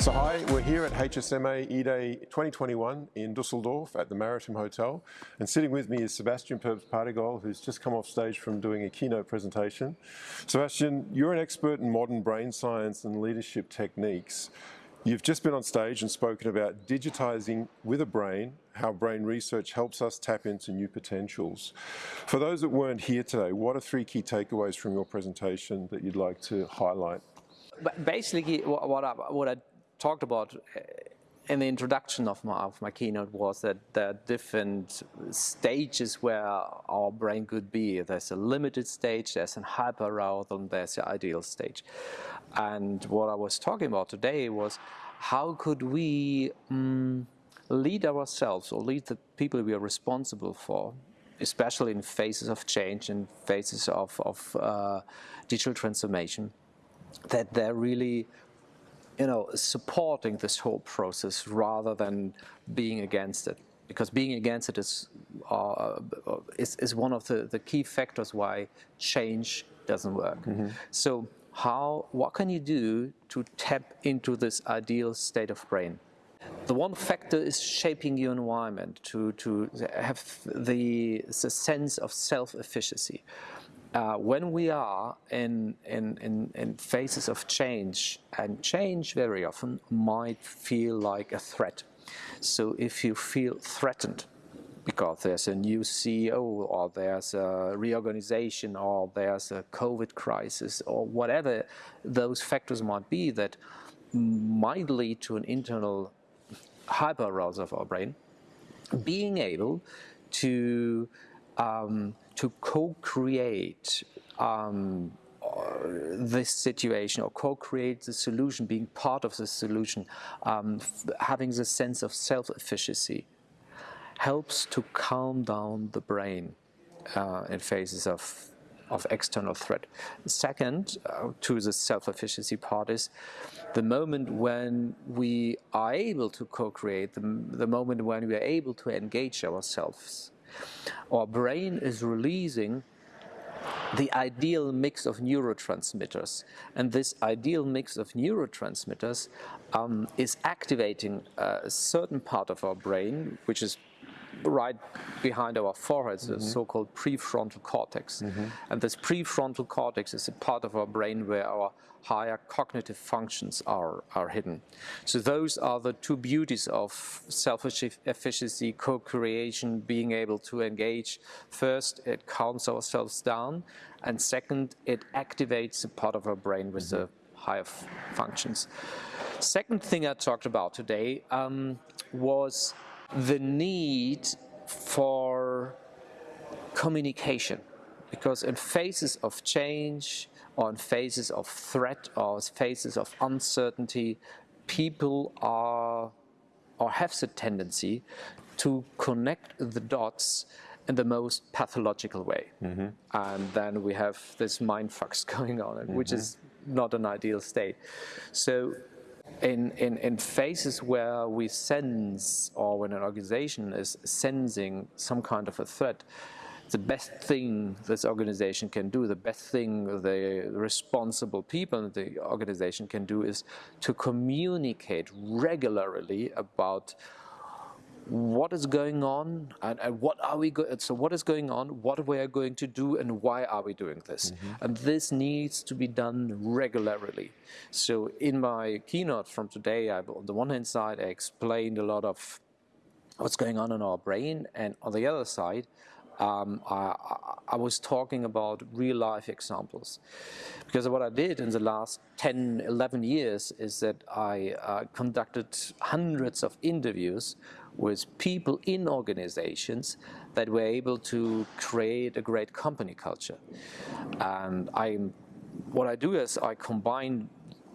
So hi, we're here at HSMA E-Day 2021 in Dusseldorf at the Maritim Hotel and sitting with me is Sebastian Purps-Pardigol who's just come off stage from doing a keynote presentation. Sebastian, you're an expert in modern brain science and leadership techniques. You've just been on stage and spoken about digitizing with a brain, how brain research helps us tap into new potentials. For those that weren't here today, what are three key takeaways from your presentation that you'd like to highlight? Basically, what I, what I talked about uh, in the introduction of my, of my keynote was that there are different stages where our brain could be. There's a limited stage, there's an hyperarousal, and there's the ideal stage. And what I was talking about today was how could we um, lead ourselves or lead the people we are responsible for, especially in phases of change and phases of, of uh, digital transformation, that they're really you know, supporting this whole process rather than being against it. Because being against it is, uh, is, is, one of the, the key factors why change doesn't work. Mm -hmm. So how, what can you do to tap into this ideal state of brain? The one factor is shaping your environment to, to have the, the sense of self-efficacy uh, when we are in, in, in, in, phases of change, and change very often might feel like a threat. So if you feel threatened because there's a new CEO or there's a reorganization or there's a COVID crisis or whatever those factors might be that might lead to an internal hyper-arousal of our brain, being able to um, to co-create um, this situation or co-create the solution, being part of the solution, um, having the sense of self-efficacy helps to calm down the brain uh, in phases of of external threat. Second, uh, to the self-efficacy part is the moment when we are able to co-create, the, the moment when we are able to engage ourselves our brain is releasing the ideal mix of neurotransmitters. And this ideal mix of neurotransmitters um, is activating a certain part of our brain, which is right behind our foreheads, the mm -hmm. so-called prefrontal cortex. Mm -hmm. And this prefrontal cortex is a part of our brain where our higher cognitive functions are, are hidden. So those are the two beauties of self-efficacy, co-creation, being able to engage. First, it calms ourselves down, and second, it activates a part of our brain with mm -hmm. the higher functions. Second thing I talked about today um, was the need for communication because in phases of change or in phases of threat or phases of uncertainty people are or have the tendency to connect the dots in the most pathological way. Mm -hmm. And then we have this mind mindfucks going on, mm -hmm. which is not an ideal state. So in, in, in phases where we sense or when an organization is sensing some kind of a threat, the best thing this organization can do, the best thing the responsible people in the organization can do is to communicate regularly about what is going on and, and what are we going so what is going on what we are going to do and why are we doing this mm -hmm. and this needs to be done regularly so in my keynote from today I, on the one hand side I explained a lot of what's going on in our brain and on the other side um, I, I, was talking about real life examples. Because what I did in the last 10, 11 years is that I uh, conducted hundreds of interviews with people in organizations that were able to create a great company culture. And I, what I do is I combine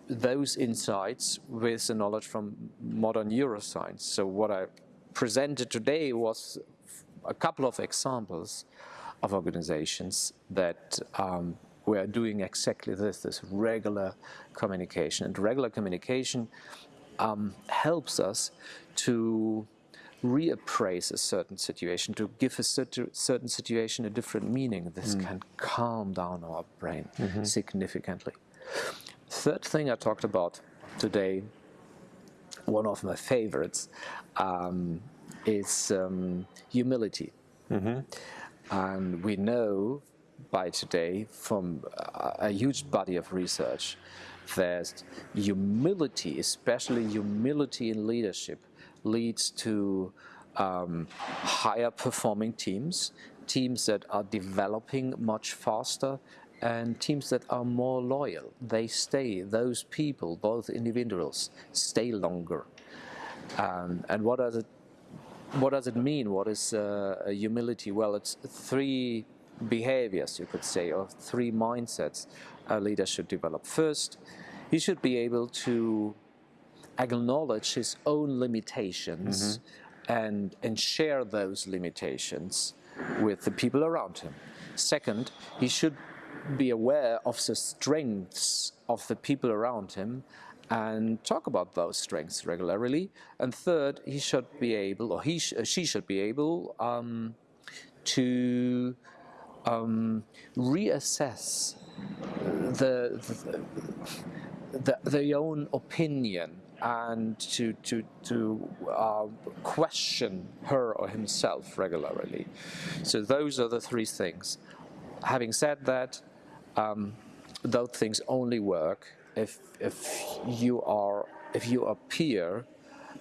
those insights with the knowledge from modern neuroscience. So what I presented today was a couple of examples of organizations that um, were doing exactly this, this regular communication. And regular communication um, helps us to reappraise a certain situation, to give a certain situation a different meaning. This mm. can calm down our brain mm -hmm. significantly. Third thing I talked about today one of my favorites um, is um, humility. And we know by today from a, a huge body of research that humility, especially humility in leadership, leads to um, higher performing teams, teams that are developing much faster, and teams that are more loyal. They stay, those people, both individuals, stay longer. Um, and what does it what does it mean? What is uh, humility? Well, it's three behaviors, you could say, or three mindsets a leader should develop. First, he should be able to acknowledge his own limitations and, and share those limitations with the people around him. Second, he should be aware of the strengths of the people around him and talk about those strengths regularly. And third, he should be able, or he sh- she should be able, um, to um, reassess the, the, the their own opinion and to to to uh, question her or himself regularly. So those are the three things. Having said that, um, those things only work if if you are if you appear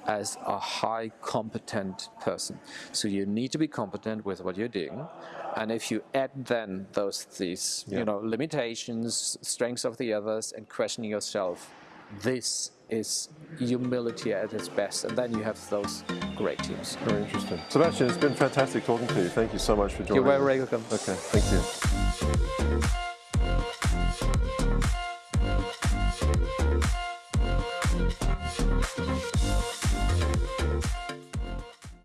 as a high competent person. So you need to be competent with what you're doing. And if you add then those these Yeah. you know limitations, strengths of the others, and questioning yourself, this is humility at its best. And then you have those great teams. Very interesting. Sebastian, it's been fantastic talking to you. Thank you so much for joining You're very welcome. Okay, thank you.